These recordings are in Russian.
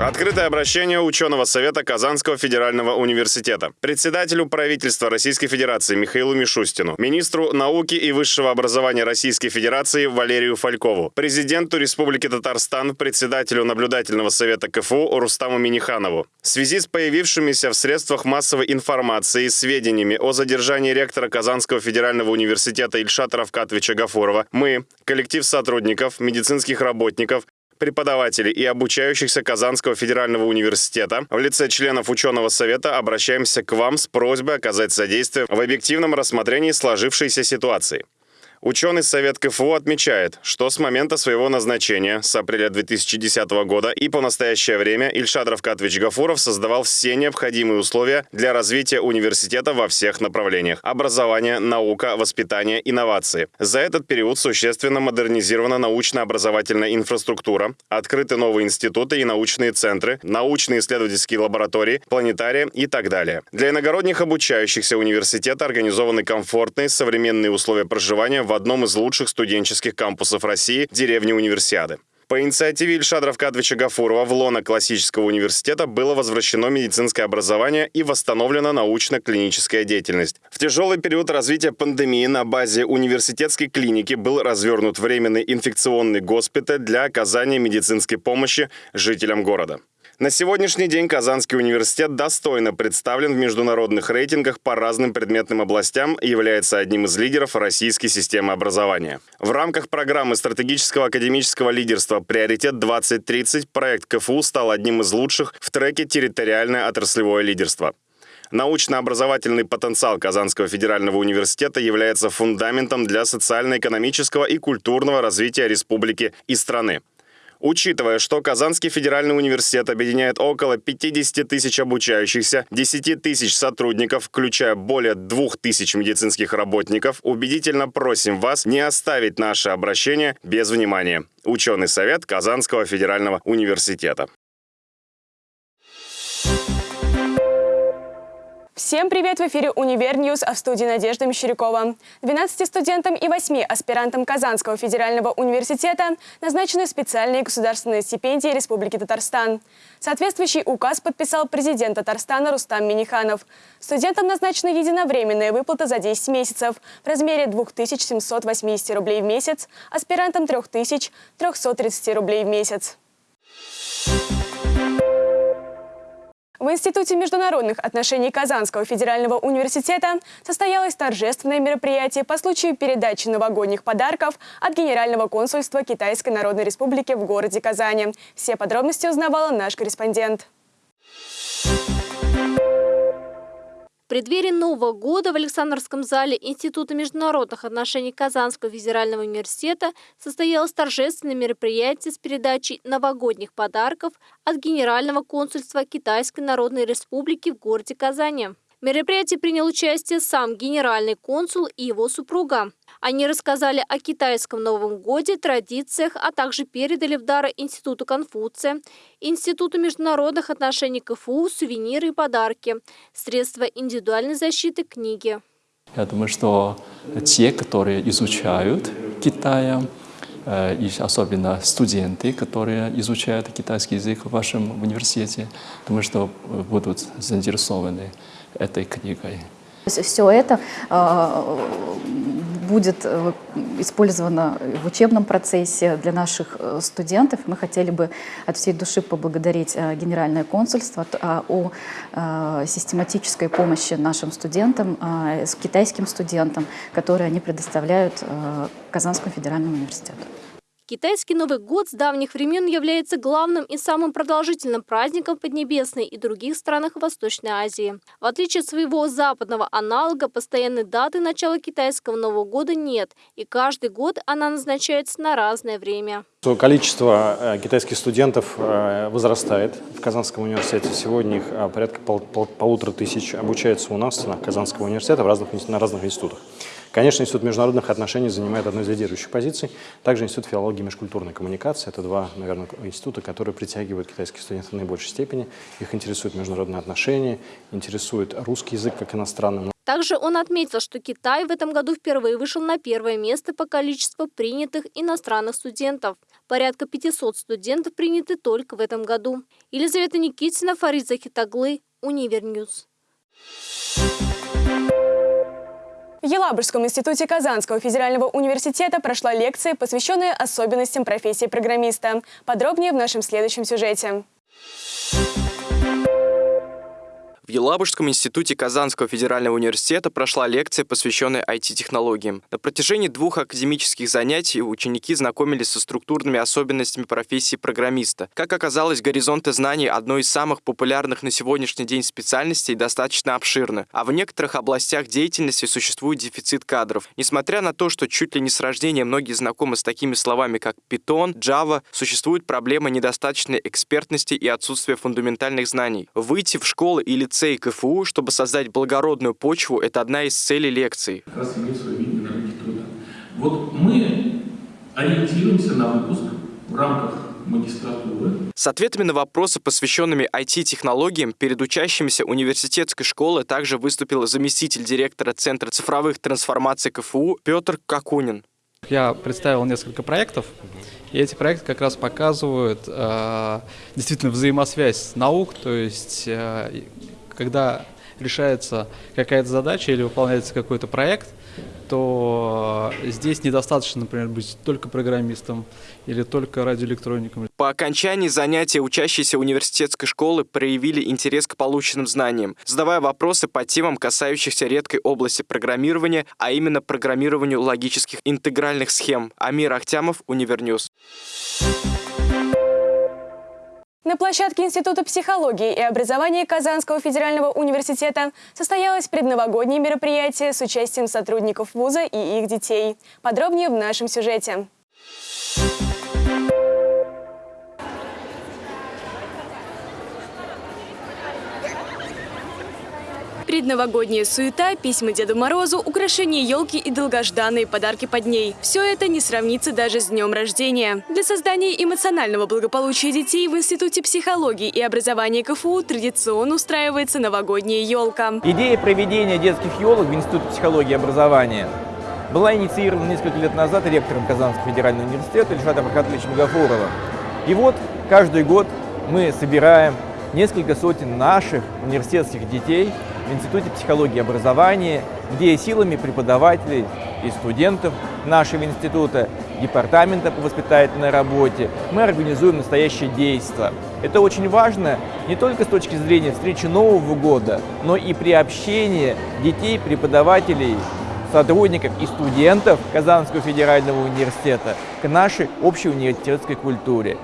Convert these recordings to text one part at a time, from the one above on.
Открытое обращение ученого совета Казанского федерального университета, председателю правительства Российской Федерации Михаилу Мишустину, министру науки и высшего образования Российской Федерации Валерию Фалькову, президенту Республики Татарстан, председателю наблюдательного совета КФУ Рустаму Миниханову. В связи с появившимися в средствах массовой информации сведениями о задержании ректора Казанского федерального университета Ильшата Равкатовича Гафурова, мы, коллектив сотрудников, медицинских работников, преподавателей и обучающихся Казанского федерального университета в лице членов ученого совета обращаемся к вам с просьбой оказать содействие в объективном рассмотрении сложившейся ситуации. Ученый совет КФУ отмечает, что с момента своего назначения, с апреля 2010 года и по настоящее время Ильшат Равкатович Гафуров создавал все необходимые условия для развития университета во всех направлениях – образование, наука, воспитание, инновации. За этот период существенно модернизирована научно-образовательная инфраструктура, открыты новые институты и научные центры, научные исследовательские лаборатории, планетарии и так далее. Для иногородних обучающихся университета организованы комфортные современные условия проживания в одном из лучших студенческих кампусов России – деревне Универсиады. По инициативе Ильшада Равкадовича Гафурова в лоно классического университета было возвращено медицинское образование и восстановлена научно-клиническая деятельность. В тяжелый период развития пандемии на базе университетской клиники был развернут временный инфекционный госпиталь для оказания медицинской помощи жителям города. На сегодняшний день Казанский университет достойно представлен в международных рейтингах по разным предметным областям и является одним из лидеров российской системы образования. В рамках программы стратегического академического лидерства «Приоритет 2030» проект КФУ стал одним из лучших в треке «Территориальное отраслевое лидерство». Научно-образовательный потенциал Казанского федерального университета является фундаментом для социально-экономического и культурного развития республики и страны. Учитывая, что Казанский федеральный университет объединяет около 50 тысяч обучающихся, 10 тысяч сотрудников, включая более 2 тысяч медицинских работников, убедительно просим вас не оставить наше обращение без внимания. Ученый совет Казанского федерального университета. Всем привет! В эфире «Универ News», а в студии Надежда Мещерякова. 12 студентам и 8 аспирантам Казанского федерального университета назначены специальные государственные стипендии Республики Татарстан. Соответствующий указ подписал президент Татарстана Рустам Миниханов. Студентам назначена единовременная выплата за 10 месяцев в размере 2780 рублей в месяц, аспирантам 3330 рублей в месяц. В Институте международных отношений Казанского федерального университета состоялось торжественное мероприятие по случаю передачи новогодних подарков от Генерального консульства Китайской Народной Республики в городе Казани. Все подробности узнавала наш корреспондент. В преддверии Нового года в Александровском зале Института международных отношений Казанского федерального университета состоялось торжественное мероприятие с передачей новогодних подарков от Генерального консульства Китайской Народной Республики в городе Казани. В мероприятии принял участие сам генеральный консул и его супруга. Они рассказали о китайском Новом Годе, традициях, а также передали в дар Институту Конфуция, Институту международных отношений КФУ, сувениры и подарки, средства индивидуальной защиты, книги. Я думаю, что те, которые изучают Китая, э, и особенно студенты, которые изучают китайский язык в вашем университете, думаю, что будут заинтересованы этой книгой. Все это э, будет э, использовано в учебном процессе для наших э, студентов. Мы хотели бы от всей души поблагодарить Генеральное консульство о систематической помощи нашим студентам, китайским студентам, которые они предоставляют Казанскому федеральному университету. Китайский Новый год с давних времен является главным и самым продолжительным праздником Поднебесной и других странах Восточной Азии. В отличие от своего западного аналога, постоянной даты начала китайского Нового года нет, и каждый год она назначается на разное время. Количество э, китайских студентов э, возрастает в Казанском университете. Сегодня их э, порядка пол, пол, полутора тысяч обучается у нас на Казанского университета в разных, на разных институтах. Конечно, Институт международных отношений занимает одну из лидирующих позиций. Также Институт филологии и межкультурной коммуникации. Это два, наверное, института, которые притягивают китайских студентов в наибольшей степени. Их интересуют международные отношения, интересует русский язык как иностранный. Также он отметил, что Китай в этом году впервые вышел на первое место по количеству принятых иностранных студентов. Порядка 500 студентов приняты только в этом году. Елизавета Никитина, Фарид Захитоглы, Универ News. В Елабужском институте Казанского федерального университета прошла лекция, посвященная особенностям профессии программиста. Подробнее в нашем следующем сюжете. В Елабужском институте Казанского федерального университета прошла лекция, посвященная IT-технологиям. На протяжении двух академических занятий ученики знакомились со структурными особенностями профессии программиста. Как оказалось, горизонты знаний одной из самых популярных на сегодняшний день специальностей достаточно обширны, а в некоторых областях деятельности существует дефицит кадров. Несмотря на то, что чуть ли не с рождения многие знакомы с такими словами, как Python, Java, существует проблема недостаточной экспертности и отсутствия фундаментальных знаний. Выйти в школы или лицей КФУ, чтобы создать благородную почву, это одна из целей. Как раз свое видение труда. Вот мы ориентируемся на выпуск в рамках магистратуры. С ответами на вопросы, посвященными IT-технологиям, перед учащимися университетской школы также выступил заместитель директора Центра цифровых трансформаций КФУ Петр Какунин. Я представил несколько проектов, и эти проекты как раз показывают э, действительно взаимосвязь наук, то есть э, когда решается какая-то задача или выполняется какой-то проект, то здесь недостаточно, например, быть только программистом или только радиоэлектроником. По окончании занятия учащиеся университетской школы проявили интерес к полученным знаниям, задавая вопросы по темам, касающихся редкой области программирования, а именно программированию логических интегральных схем. Амир Ахтямов, Универ News. На площадке Института психологии и образования Казанского федерального университета состоялось предновогоднее мероприятие с участием сотрудников вуза и их детей. Подробнее в нашем сюжете. Предновогодняя суета, письма Деду Морозу, украшения елки и долгожданные подарки под ней. Все это не сравнится даже с днем рождения. Для создания эмоционального благополучия детей в Институте психологии и образования КФУ традиционно устраивается новогодняя елка. Идея проведения детских елок в Институте психологии и образования была инициирована несколько лет назад ректором Казанского федерального университета Ильшатом Рахатовичем Гафуровым. И вот каждый год мы собираем несколько сотен наших университетских детей в Институте психологии и образования, где силами преподавателей и студентов нашего института, департамента по воспитательной работе, мы организуем настоящее действие. Это очень важно не только с точки зрения встречи Нового года, но и приобщения детей, преподавателей, сотрудников и студентов Казанского федерального университета к нашей общей университетской культуре.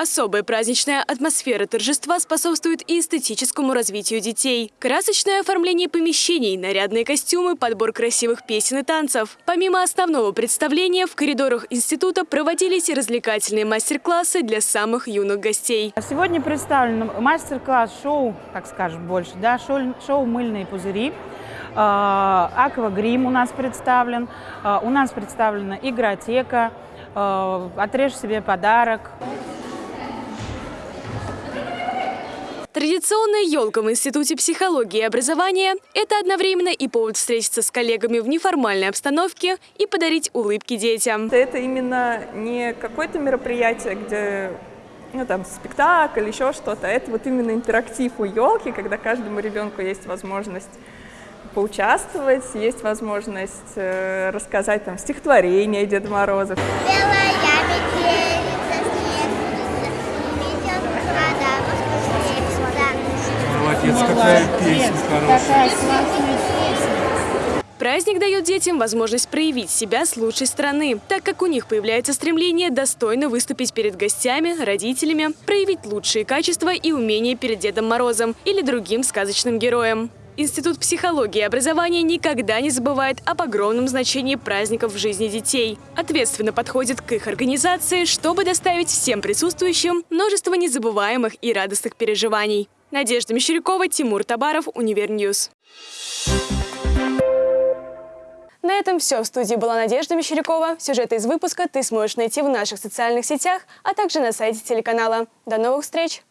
Особая праздничная атмосфера торжества способствует и эстетическому развитию детей. Красочное оформление помещений, нарядные костюмы, подбор красивых песен и танцев. Помимо основного представления, в коридорах института проводились развлекательные мастер-классы для самых юных гостей. Сегодня представлен мастер-класс шоу, так скажем, больше, да, шоу, шоу «Мыльные пузыри». А, Аквагрим у нас представлен, а, у нас представлена игротека, а, отрежь себе подарок. Традиционная елка в Институте психологии и образования – это одновременно и повод встретиться с коллегами в неформальной обстановке и подарить улыбки детям. Это именно не какое-то мероприятие, где ну, там, спектакль, еще что-то. Это вот именно интерактив у елки, когда каждому ребенку есть возможность поучаствовать, есть возможность э, рассказать там стихотворение Деда Мороза. Белая Молодец, какая песня хорошая. Праздник дает детям возможность проявить себя с лучшей стороны, так как у них появляется стремление достойно выступить перед гостями, родителями, проявить лучшие качества и умения перед Дедом Морозом или другим сказочным героем. Институт психологии и образования никогда не забывает об огромном значении праздников в жизни детей. Ответственно подходит к их организации, чтобы доставить всем присутствующим множество незабываемых и радостных переживаний. Надежда Мещерякова, Тимур Табаров, Универ News. На этом все. В студии была Надежда Мещерякова. Сюжеты из выпуска ты сможешь найти в наших социальных сетях, а также на сайте телеканала. До новых встреч!